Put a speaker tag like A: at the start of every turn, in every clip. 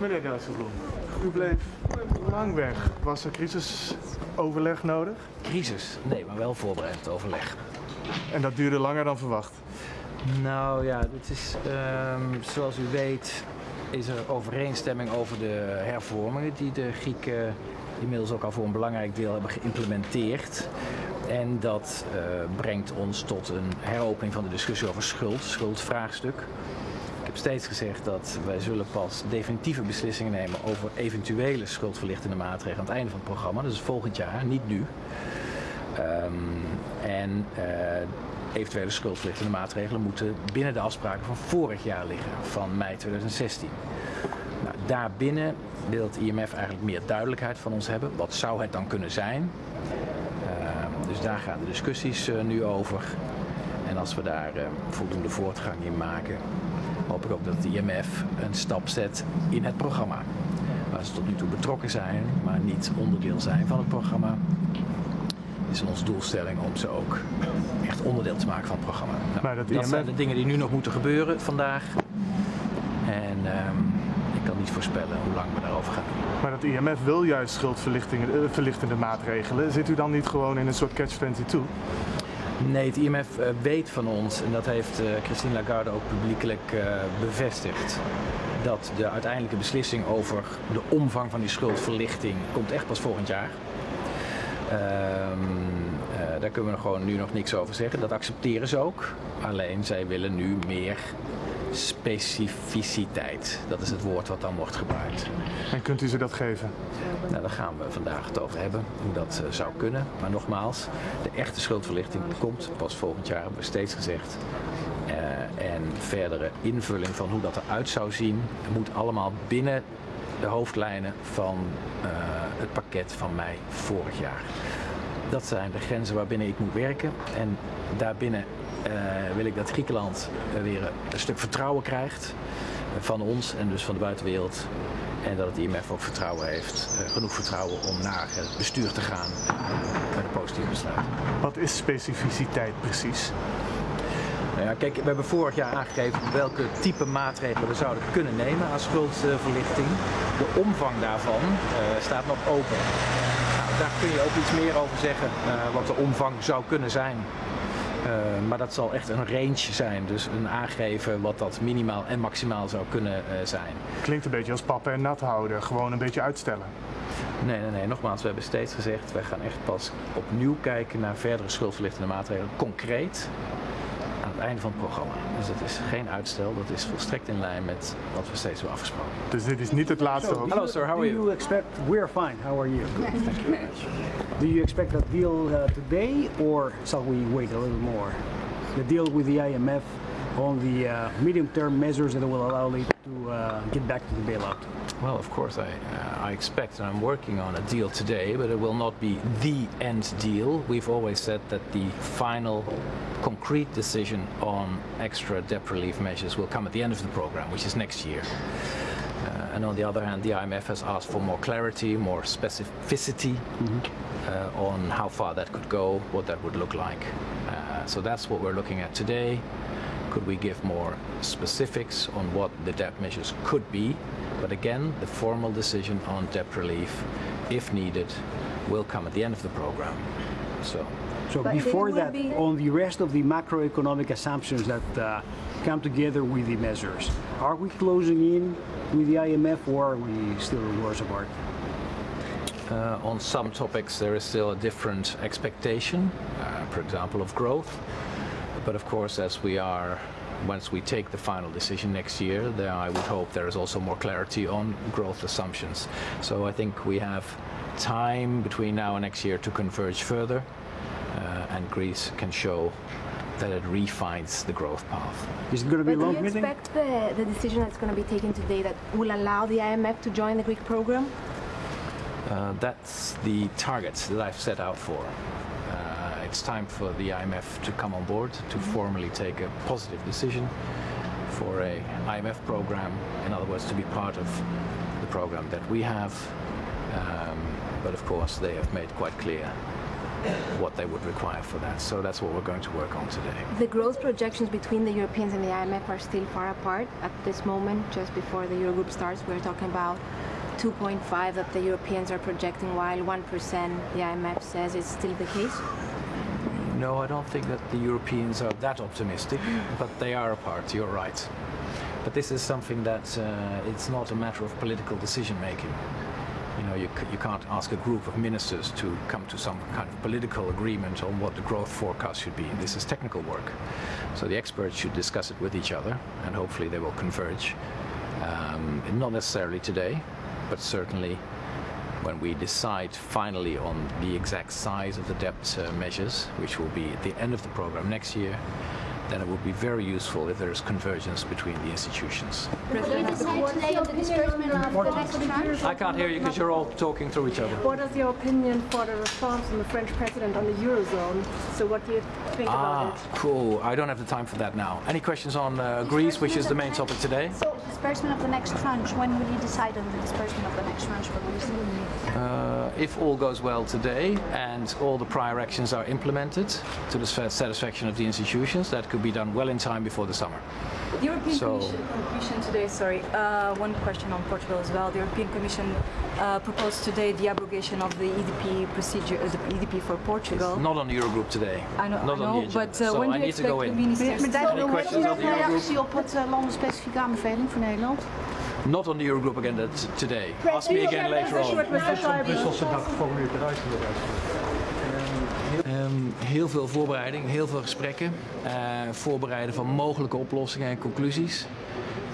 A: Meneer Dijsselbloem, u bleef lang weg. Was er crisisoverleg nodig?
B: Crisis? Nee, maar wel voorbereid overleg.
A: En dat duurde langer dan verwacht.
B: Nou ja, het is, ehm, zoals u weet is er overeenstemming over de hervormingen die de Grieken inmiddels ook al voor een belangrijk deel hebben geïmplementeerd. En dat uh, brengt ons tot een heropening van de discussie over schuld, schuldvraagstuk. Ik heb steeds gezegd dat wij zullen pas definitieve beslissingen nemen over eventuele schuldverlichtende maatregelen aan het einde van het programma. Dus volgend jaar, niet nu. Um, en uh, eventuele schuldverlichtende maatregelen moeten binnen de afspraken van vorig jaar liggen, van mei 2016. Nou, daarbinnen wil het IMF eigenlijk meer duidelijkheid van ons hebben. Wat zou het dan kunnen zijn? Uh, dus daar gaan de discussies uh, nu over. En als we daar uh, voldoende voortgang in maken, hoop ik ook dat het IMF een stap zet in het programma. Waar ze tot nu toe betrokken zijn, maar niet onderdeel zijn van het programma is onze doelstelling om ze ook echt onderdeel te maken van het programma. Nou,
A: maar dat,
B: dat zijn de dingen die nu nog moeten gebeuren vandaag. En um, ik kan niet voorspellen hoe lang we daarover gaan doen.
A: Maar dat IMF wil juist schuldverlichtende maatregelen. Zit u dan niet gewoon in een soort catch-22?
B: Nee, het IMF uh, weet van ons, en dat heeft uh, Christine Lagarde ook publiekelijk uh, bevestigd, dat de uiteindelijke beslissing over de omvang van die schuldverlichting komt echt pas volgend jaar. Uh, daar kunnen we gewoon nu nog niks over zeggen. Dat accepteren ze ook. Alleen zij willen nu meer specificiteit. Dat is het woord wat dan wordt gebruikt.
A: En kunt u ze dat geven?
B: Nou, daar gaan we vandaag het over hebben, hoe dat uh, zou kunnen. Maar nogmaals, de echte schuldverlichting komt pas volgend jaar, hebben we steeds gezegd. Uh, en verdere invulling van hoe dat eruit zou zien, moet allemaal binnen de hoofdlijnen van uh, het pakket van mei vorig jaar. Dat zijn de grenzen waarbinnen ik moet werken. En daarbinnen uh, wil ik dat Griekenland weer een stuk vertrouwen krijgt van ons en dus van de buitenwereld. En dat het IMF ook vertrouwen heeft, uh, genoeg vertrouwen om naar het bestuur te gaan met een positief besluit.
A: Wat is specificiteit precies?
B: Nou ja, kijk, we hebben vorig jaar aangegeven welke type maatregelen we zouden kunnen nemen aan schuldverlichting. De omvang daarvan uh, staat nog open. Daar kun je ook iets meer over zeggen, uh, wat de omvang zou kunnen zijn. Uh, maar dat zal echt een range zijn, dus een aangeven wat dat minimaal en maximaal zou kunnen zijn.
A: Klinkt een beetje als pappen en nat houden, gewoon een beetje uitstellen.
B: Nee, nee, nee. Nogmaals, we hebben steeds gezegd, wij gaan echt pas opnieuw kijken naar verdere schuldverlichtende maatregelen, concreet het einde van het programma. Dus dat is geen uitstel, dat is volstrekt in lijn met wat we steeds hebben afgesproken.
A: Dus dit is niet het laatste
C: so,
B: Hello sir, how are you?
C: Do you expect, we're fine, how are you?
B: Good, thank you very much.
C: Do you expect that deal uh, today or shall we wait a little more? The deal with the IMF on the uh, medium-term measures that will allow it to uh, get back to the bailout?
B: Well, of course, I, uh, I expect and I'm working on a deal today, but it will not be the end deal. We've always said that the final concrete decision on extra debt relief measures will come at the end of the program, which is next year. Uh, and on the other hand, the IMF has asked for more clarity, more specificity mm -hmm. uh, on how far that could go, what that would look like. Uh, so that's what we're looking at today. Could we give more specifics on what the debt measures could be? But again, the formal decision on debt relief, if needed, will come at the end of the program. So,
C: so but before that, be... on the rest of the macroeconomic assumptions that uh, come together with the measures, are we closing in with the IMF or are we still worse apart?
B: Uh, on some topics there is still a different expectation, uh, for example of growth. But of course as we are once we take the final decision next year, then I would hope there is also more clarity on growth assumptions. So I think we have time between now and next year to converge further, and Greece can show that it refines the growth path.
C: Is it going to be
D: but
C: a long
D: do you
C: meeting?
D: expect the, the decision that's going to be taken today that will allow the IMF to join the Greek program?
B: Uh, that's the target that I've set out for it's time for the IMF to come on board to formally take a positive decision for a IMF program, in other words, to be part of the program that we have. Um, but of course, they have made quite clear what they would require for that. So that's what we're going to work on today.
D: The growth projections between the Europeans and the IMF are still far apart at this moment. Just before the Eurogroup starts, we're talking about 2.5 that the Europeans are projecting, while 1% the IMF says is still the case.
B: No, I don't think that the Europeans are that optimistic, but they are apart, you're right. But this is something that uh, it's not a matter of political decision making. You know, you, you can't ask a group of ministers to come to some kind of political agreement on what the growth forecast should be. This is technical work. So the experts should discuss it with each other and hopefully they will converge. Um, not necessarily today, but certainly when we decide finally on the exact size of the debt uh, measures, which will be at the end of the program next year, then it would be very useful if there is convergence between the institutions.
E: Will you decide today on the disbursement of the next tranche?
B: I can't hear you because you're all talking through each other.
F: What is your opinion for the response from the French president on the Eurozone? So what do you think about
B: Ah,
F: it?
B: cool. I don't have the time for that now. Any questions on uh, Greece, which is the main topic today?
E: So disbursement of the next tranche, when will you decide on the disbursement of the next tranche for Greece?
B: Uh, if all goes well today and all the prior actions are implemented to the satisfaction of the institutions, that could be done well in time before the summer.
G: The European
B: So-
G: Commission, Commission today, sorry, uh, one question on Portugal as well. The European Commission uh, proposed today the abrogation of the EDP procedure, uh, the EDP for Portugal.
B: Not on the Eurogroup today.
G: I know,
B: Not
G: I
B: on
G: know
B: the
G: but uh,
B: so
G: when do you
B: need to
G: expect
B: go
G: the
B: in.
G: ministers
E: Meneer
G: to...
B: Any questions on the Eurogroup?
E: reactie op het uh, landenspecifieke aanbeveling voor Nederland?
B: Not on the Eurogroup agenda today. Ask me again later on.
A: Brusselse dag geformuleerd eruit inderdaad.
B: Ehm, heel veel voorbereiding, heel veel gesprekken. eh, voorbereiden van mogelijke oplossingen en conclusies.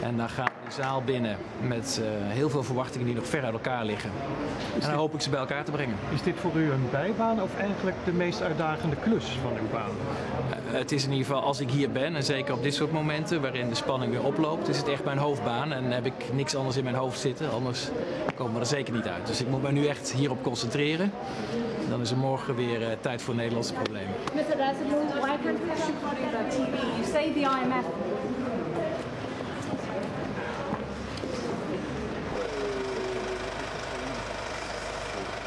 B: En dan gaan zaal binnen met eh, heel veel verwachtingen die nog ver uit elkaar liggen. En dan hoop ik ze bij elkaar te brengen.
H: Is dit voor u een bijbaan of eigenlijk de meest uitdagende klus van uw baan?
B: Eh, het is in ieder geval als ik hier ben, en zeker op dit soort momenten waarin de spanning weer oploopt, is het echt mijn hoofdbaan. En heb ik niks anders in mijn hoofd zitten, anders komen we er zeker niet uit. Dus ik moet me nu echt hierop concentreren. Dan is er morgen weer eh, tijd voor Nederlandse problemen.
F: Mr. Dijsselbloem, why can't we have supporting the TV? You say the IMF